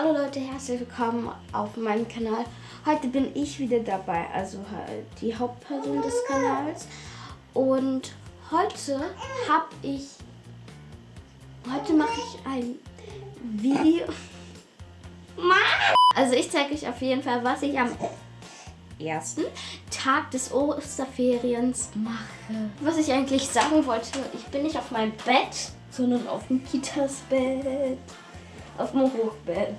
Hallo Leute, herzlich willkommen auf meinem Kanal. Heute bin ich wieder dabei, also halt die Hauptperson des Kanals. Und heute habe ich, heute mache ich ein Video. Also ich zeige euch auf jeden Fall, was ich am ersten Tag des Osterferiens mache. Was ich eigentlich sagen wollte, ich bin nicht auf meinem Bett, sondern auf dem Kitas Bett auf dem Hochbett.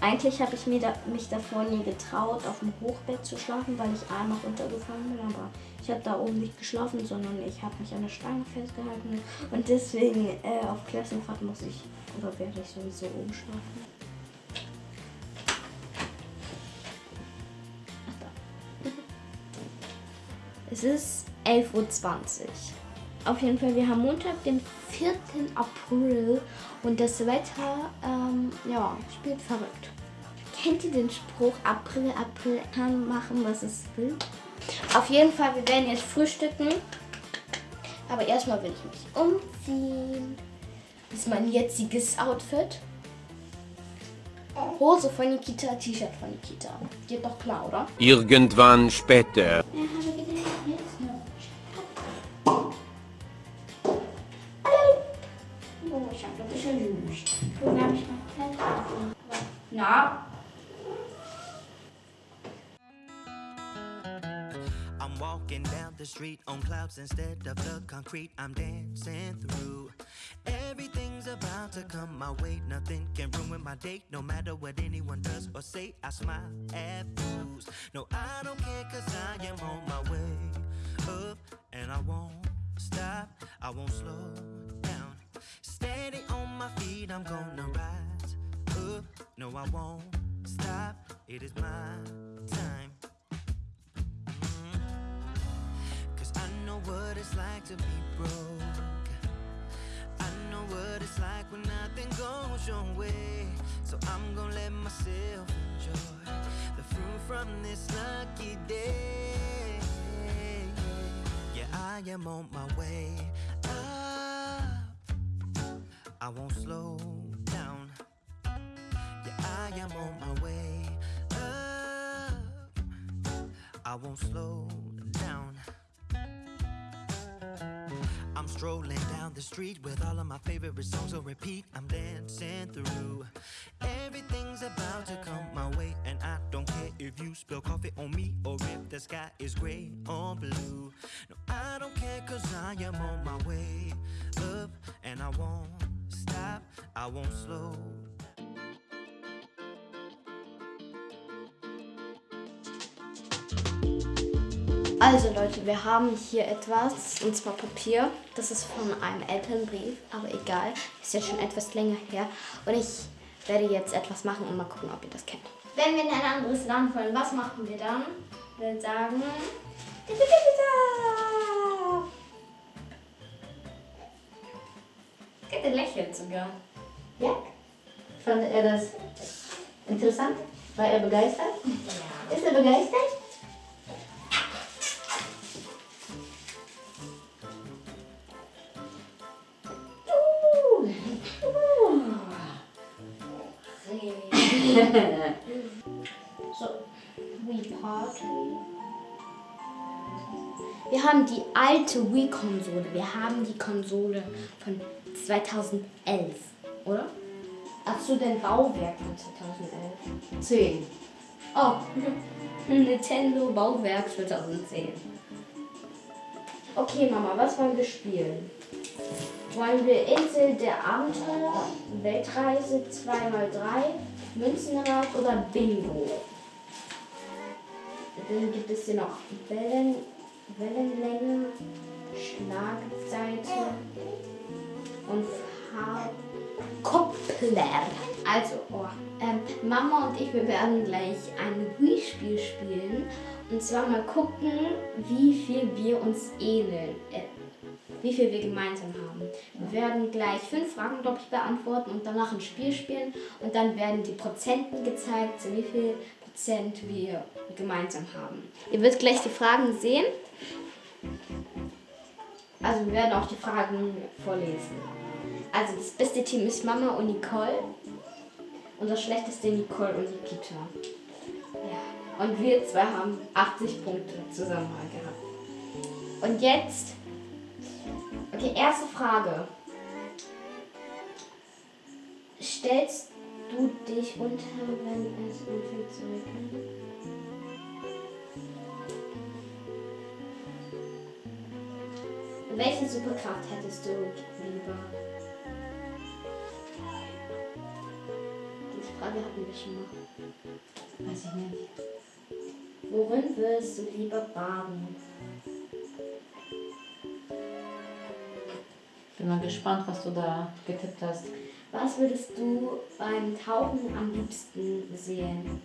Eigentlich habe ich mir da, mich davor nie getraut, auf dem Hochbett zu schlafen, weil ich einmal runtergefallen bin. Aber ich habe da oben nicht geschlafen, sondern ich habe mich an der Stange festgehalten. Und deswegen äh, auf Klassenfahrt muss ich oder werde ich sowieso oben schlafen. Es ist 11.20 Uhr. Auf jeden Fall, wir haben Montag, den 4. April und das Wetter, ähm, ja, spielt verrückt. Kennt ihr den Spruch, April, April kann machen, was es will? Auf jeden Fall, wir werden jetzt frühstücken. Aber erstmal will ich mich umziehen. Das ist mein jetziges Outfit. Hose von Nikita, T-Shirt von Nikita. Geht doch klar, oder? Irgendwann später. Ja, clouds instead of the concrete I'm dancing through. Everything's about to come my way, nothing can ruin my day, no matter what anyone does or say. I smile at fools. No, I don't care, cause I am on my way up, and I won't stop, I won't slow down. Steady on my feet, I'm gonna rise up. No, I won't stop. It is my time. I know what it's like to be broke. I know what it's like when nothing goes your way. So I'm gonna let myself enjoy the fruit from this lucky day. Yeah, I am on my way up I won't slow down. Yeah, I am on my way up. I won't slow down. Strolling down the street with all of my favorite songs on repeat. I'm dancing through. Everything's about to come my way, and I don't care if you spill coffee on me or if the sky is gray or blue. No, I don't care, cause I am on my way up, and I won't stop, I won't slow Also Leute, wir haben hier etwas, und zwar Papier. Das ist von einem Elternbrief, aber egal. Ist ja schon etwas länger her. Und ich werde jetzt etwas machen und mal gucken, ob ihr das kennt. Wenn wir in ein anderes Land wollen, was machen wir dann? Wir sagen... Er lächelt sogar. Ja? Fand er das interessant? War er begeistert? Ja. Ist er begeistert? so, Wii Party. Wir haben die alte Wii-Konsole. Wir haben die Konsole von 2011, oder? Ach so, dein Bauwerk von 2011. 10. Oh, Nintendo Bauwerk 2010. Okay, Mama, was wollen wir spielen? Wollen wir Insel der Abenteuer, Weltreise 2x3, Münzenrad oder Bingo? Dann gibt es hier noch Wellen, Wellenlänge, Schlagseite und Koppler. Also, oh, ähm, Mama und ich, wir werden gleich ein Wii-Spiel spielen. Und zwar mal gucken, wie viel wir uns ähneln. Äh, wie viel wir gemeinsam haben. Wir werden gleich fünf Fragen, ich, beantworten und danach ein Spiel spielen. Und dann werden die Prozenten gezeigt, wie viel Prozent wir gemeinsam haben. Ihr werdet gleich die Fragen sehen. Also wir werden auch die Fragen vorlesen. Also das beste Team ist Mama und Nicole. unser schlechteste Nicole und Nikita. Ja. Und wir zwei haben 80 Punkte zusammen mal gehabt. Und jetzt. Okay, erste Frage. Stellst du dich unter, wenn es anfängt zu regnen? Welche Superkraft hättest du lieber? Diese Frage hatten wir schon mal. Weiß ich nicht. Worin würdest du lieber baden? Bin mal gespannt, was du da getippt hast. Was würdest du beim Tauchen am liebsten sehen?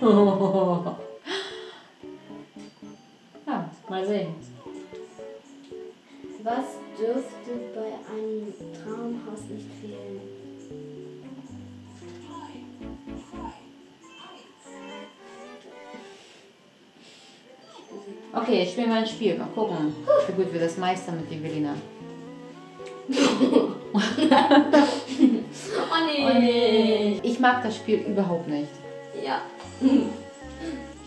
ja, mal sehen. Was dürfte bei einem Traumhaus nicht fehlen? Okay, ich spiele mal ein Spiel. Mal gucken, wie gut wir das meistern mit Evelina. Oh nee. Ich mag das Spiel überhaupt nicht. Ja.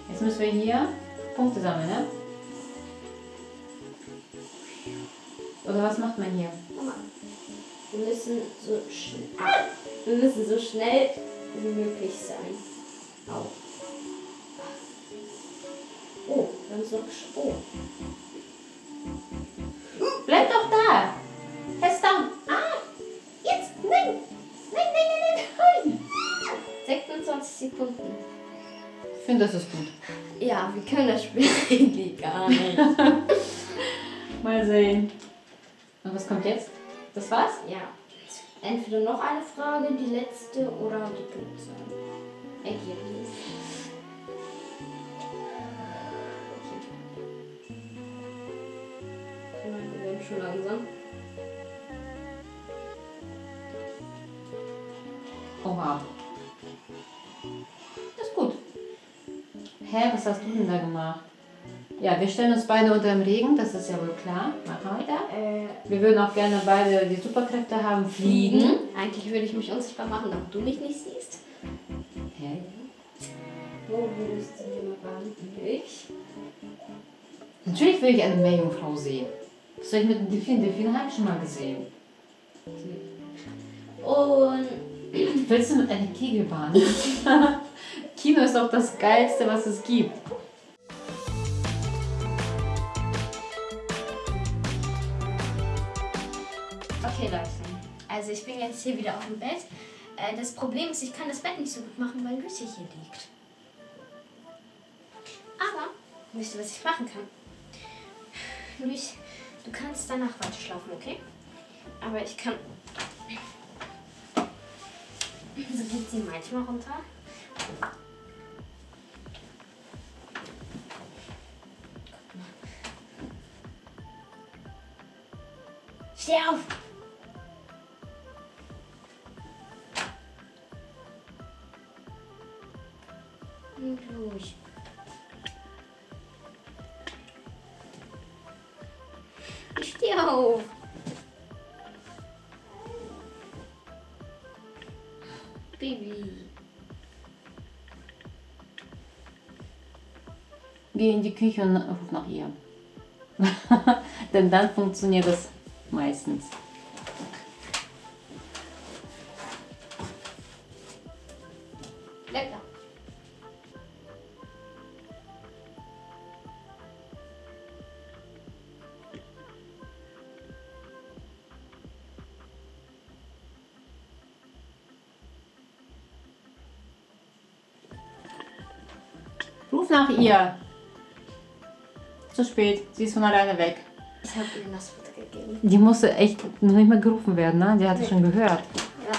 Jetzt müssen wir hier Punkte sammeln, ne? Oder was macht man hier? Wir müssen so schnell. Wir müssen so schnell wie möglich sein. Au. Oh, noch gesch- Oh. Bleib doch da! Fest down! Ah! Jetzt! Nein! Nein, nein, nein, nein! nein. 26 Sekunden. Ich finde, das ist gut. Ja, wir können das Spiel eigentlich gar nicht. Mal sehen. Und was kommt jetzt? Das war's? Ja. Entweder noch eine Frage, die letzte oder die Punktzahl. Ergebnis. Schon langsam. Oha. Das ist gut. Hä, was hast du denn da gemacht? Ja, wir stellen uns beide unter dem Regen, das ist ja wohl klar. Machen wir da. Äh, Wir würden auch gerne beide die Superkräfte haben, fliegen. Eigentlich würde ich mich unsichtbar machen, damit du mich nicht siehst. Hä? Wo würdest du lieber baden? Ich? Natürlich will ich eine Meerjungfrau sehen. Was soll ich mit dem Delfin? Delfin habe ich schon mal gesehen. Und Willst du mit einer Kegelbahn? Kino ist doch das Geilste, was es gibt. Okay, Leute. Also ich bin jetzt hier wieder auf dem Bett. Äh, das Problem ist, ich kann das Bett nicht so gut machen, weil Lucy hier liegt. Aber, wisst ihr, was ich machen kann? Lucy, du kannst danach weiter schlafen, okay? Aber ich kann... So geht sie manchmal runter. Steh auf! Geh in die Küche und ruf nach ihr. Denn dann funktioniert das meistens. Da. Ruf nach ihr. Zu spät, sie ist von alleine weg. Ich habe ihr das Futter gegeben. Die musste echt noch nicht mal gerufen werden, ne? Die hatte nee. schon gehört. Ja.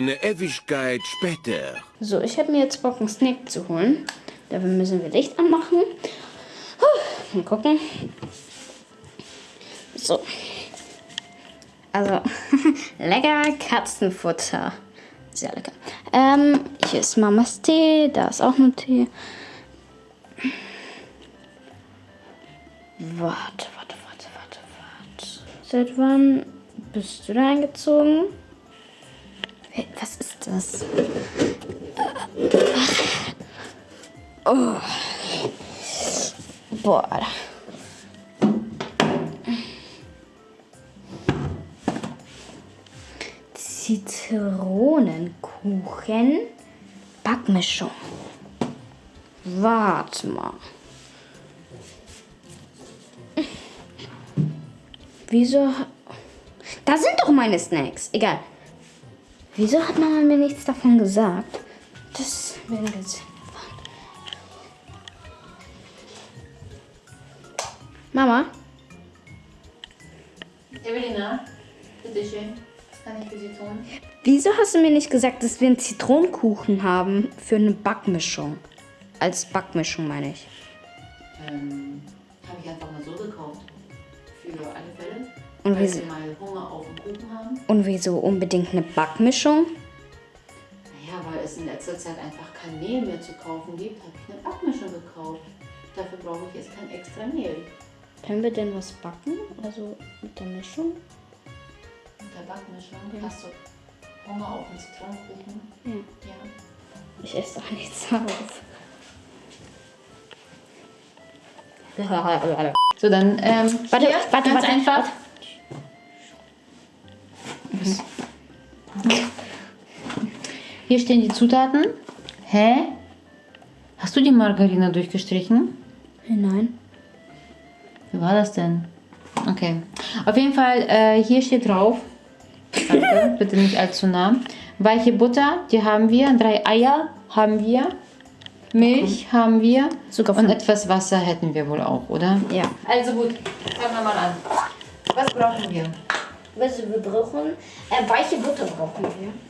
Eine Ewigkeit später. So, ich habe mir jetzt Bock, einen Snack zu holen. Dafür müssen wir Licht anmachen. Puh, Mal gucken. So. Also, lecker Katzenfutter. Sehr lecker. Ähm, hier ist Mamas Tee. Da ist auch noch Tee. Warte, warte, warte, warte, warte. Seit wann bist du da eingezogen? Was ist das? Oh. Boah. Zitronenkuchen Backmischung. Warte mal. Wieso? Da sind doch meine Snacks. Egal. Wieso hat Mama mir nichts davon gesagt? Das werden wir jetzt. Mama, Evelina, bitteschön. Was kann ich für Sie tun? wieso hast du mir nicht gesagt, dass wir einen Zitronenkuchen haben für eine Backmischung? Als Backmischung meine ich. Ähm, habe ich einfach mal so gekauft. Für alle Fälle. Und wieso, und wieso unbedingt eine Backmischung? Naja, weil es in letzter Zeit einfach kein Mehl mehr zu kaufen gibt, habe ich eine Backmischung gekauft. Dafür brauche ich jetzt kein extra Mehl. Können wir denn was backen? Also mit der Mischung? Mit der Backmischung hast du Hunger auf einen Zitronenkuchen. Ja. Ja. Ich esse doch nichts auf. So, dann, ähm, Warte, warte, warte, einfach. warte. Hier stehen die Zutaten. Hä? Hast du die Margarine durchgestrichen? Nein. Wie war das denn? Okay. Auf jeden Fall, äh, hier steht drauf. Danke, bitte nicht allzu nah. Weiche Butter, die haben wir. Drei Eier haben wir. Milch haben wir. Sogar Und etwas Wasser hätten wir wohl auch, oder? Ja. Also gut, fangen wir mal an. Was brauchen wir? Also wir brauchen äh, weiche Butter brauchen wir.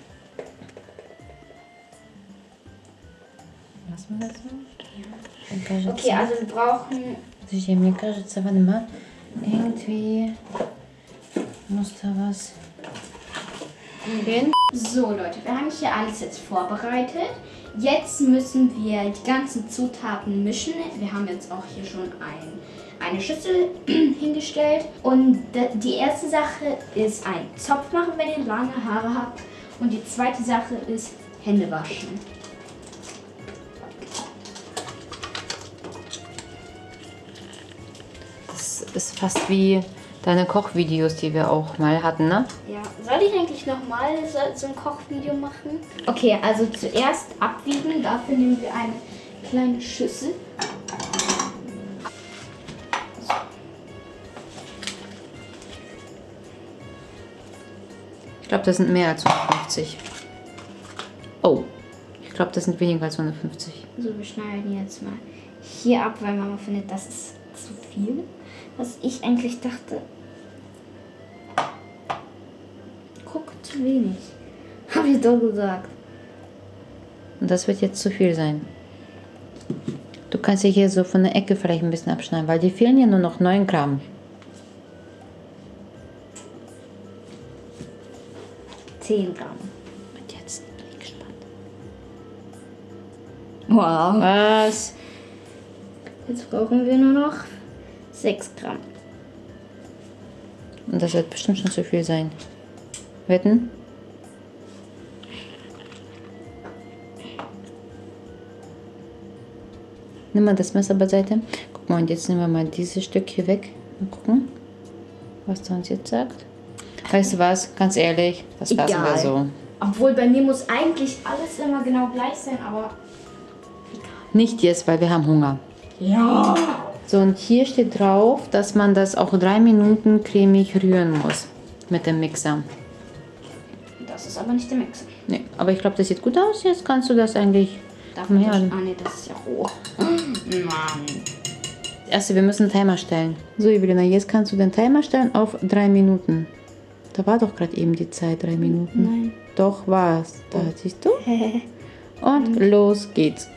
Was war das so? Okay, also wir brauchen Подожди, мне кажется, warte mal, irgendwie muss da was gehen. So Leute, wir haben hier alles jetzt vorbereitet. Jetzt müssen wir die ganzen Zutaten mischen. Wir haben jetzt auch hier schon ein, eine Schüssel hingestellt. Und d- die erste Sache ist ein Zopf machen, wenn ihr lange Haare habt. Und die zweite Sache ist Hände waschen. Das ist fast wie deine Kochvideos, die wir auch mal hatten, ne? Ja, soll ich eigentlich nochmal so, so ein Kochvideo machen? Okay, also zuerst abwiegen. Dafür nehmen wir eine kleine Schüssel. Ich glaube, das sind mehr als 150. Oh, ich glaube, das sind weniger als 150. So, wir schneiden jetzt mal hier ab, weil Mama findet, das ist zu viel. Was ich eigentlich dachte. Guck, zu wenig. Hab ich doch gesagt. Und das wird jetzt zu viel sein. Du kannst ja hier so von der Ecke vielleicht ein bisschen abschneiden, weil die fehlen ja nur noch 9 Gramm. 10 Gramm. Und jetzt bin ich gespannt. Wow. Was? Jetzt brauchen wir nur noch 6 Gramm. Und das wird bestimmt schon zu viel sein. Wetten? Nimm mal das Messer beiseite. Guck mal, und jetzt nehmen wir mal dieses Stück hier weg. Mal gucken, was der uns jetzt sagt. Weißt du was? Ganz ehrlich, das lassen wir Egal. so. Obwohl bei mir muss eigentlich alles immer genau gleich sein, aber. Nicht jetzt, weil wir haben Hunger. Ja. So, und hier steht drauf, dass man das auch drei Minuten cremig rühren muss mit dem Mixer. Das ist aber nicht der Mixer. Nee, aber ich glaube, das sieht gut aus. Jetzt kannst du das eigentlich. Darf man das? Ah, nee, das ist ja roh. Mann. Erste, wir müssen einen Timer stellen. So, Evelina, jetzt kannst du den Timer stellen auf drei Minuten. Da war doch gerade eben die Zeit, drei Minuten. Nein. Doch was. Da siehst du. Und los geht's.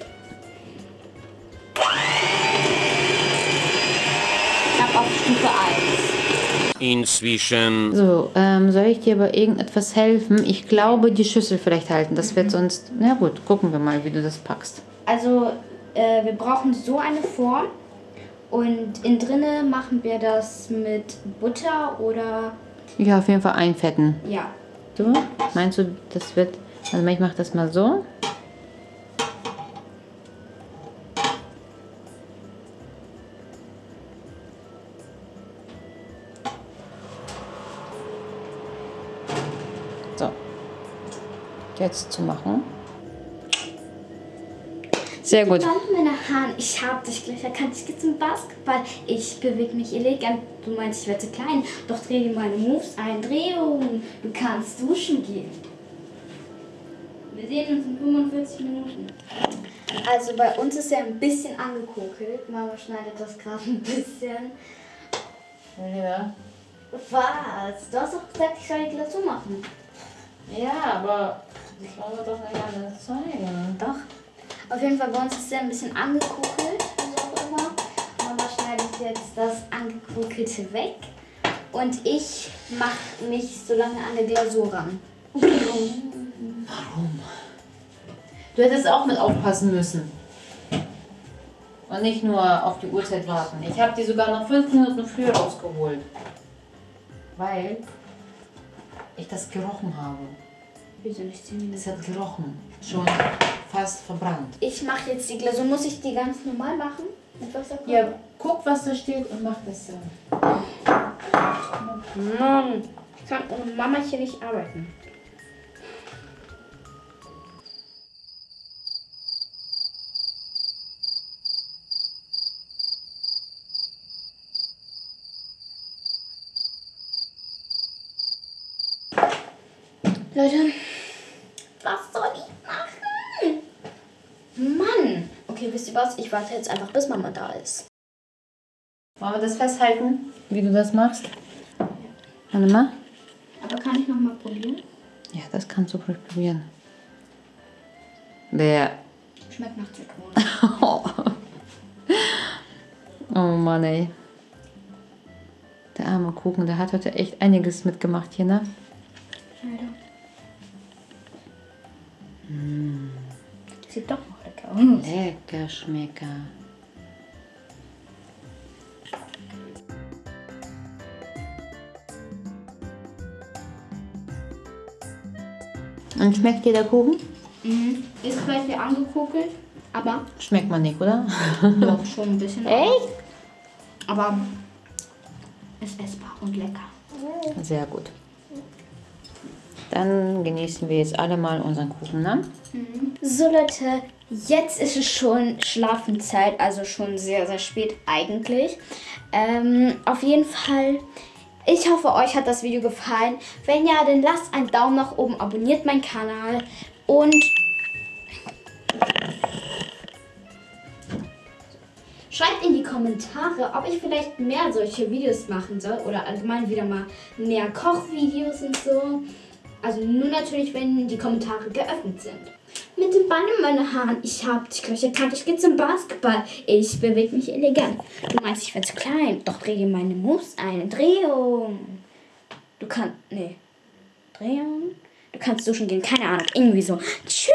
Inzwischen So, ähm, soll ich dir bei irgendetwas helfen? Ich glaube, die Schüssel vielleicht halten. Das wird sonst. Na gut, gucken wir mal, wie du das packst. Also, äh, wir brauchen so eine Form. Und innen drinne machen wir das mit Butter oder Ja, auf jeden Fall einfetten. ja. Du? Meinst du, das wird. Also, ich mache das mal. So. Jetzt zu machen. Sehr gut. Band meine Haare. Ich hab dich gleich erkannt. Ich gehe zum Basketball. Ich bewege mich elegant. Du meinst, ich werde zu klein. Doch dreh dir meine Moves ein. Drehung. Du kannst duschen gehen. Wir sehen uns in 45 Minuten. Also bei uns ist er ein bisschen angekokelt. Mama schneidet das gerade ein bisschen. Ja. Was? Du hast doch gesagt, ich soll die Glasur machen. Ja, aber das wollen wir doch nicht alles zeigen. Doch. Auf jeden Fall bei uns ist er ein bisschen angekokelt, wie auch immer. Mama schneidet jetzt das angekokelte weg. Und ich mache mich so lange an der Glasur ran. Du hättest auch mit aufpassen müssen. Und nicht nur auf die Uhrzeit warten. Ich habe die sogar noch fünf Minuten früher rausgeholt. Weil ich das gerochen habe. Wieso nicht 10 Minuten? Es hat gerochen. Schon fast verbrannt. Ich mache jetzt die Glasur. Muss ich die ganz normal machen? Mit Wasserkocher? Ja, guck, was da steht und mach das so. Mann, ich kann ohne Mama hier nicht arbeiten. Leute, was soll ich machen? Mann! Okay, wisst ihr was? Ich warte jetzt einfach, bis Mama da ist. Wollen wir das festhalten, wie du das machst? Warte mal. Aber kann ich noch mal probieren? Ja, das kannst du ruhig probieren. Der. Schmeckt nach Zitrone. Oh Mann, ey. Der arme Kuchen, der hat heute echt einiges mitgemacht hier, ne? Leider. Sieht doch noch lecker aus. Lecker Schmecker. Und schmeckt dir der Kuchen? Mhm. Ist vielleicht wie angekokelt, aber Schmeckt man nicht, oder? doch schon ein bisschen. Echt? Aber ist essbar und lecker. Sehr gut. Dann genießen wir jetzt alle mal unseren Kuchen, ne? So Leute, jetzt ist es schon Schlafenszeit, also schon sehr, sehr spät eigentlich. Ähm, auf jeden Fall, ich hoffe, euch hat das Video gefallen. Wenn ja, dann lasst einen Daumen nach oben, abonniert meinen Kanal und schreibt in die Kommentare, ob ich vielleicht mehr solche Videos machen soll oder allgemein wieder mal mehr Kochvideos und so. Also nur natürlich, wenn die Kommentare geöffnet sind. Mit dem Ball in meinen Haaren. Ich hab dich gleich erkannt. Ich gehe zum Basketball. Ich bewege mich elegant. Du meinst, ich werde zu klein. Doch dreh dir meine Moves ein. Drehung. Du kannst. Nee. Drehung. Du kannst duschen gehen. Keine Ahnung. Irgendwie so. Tschüss.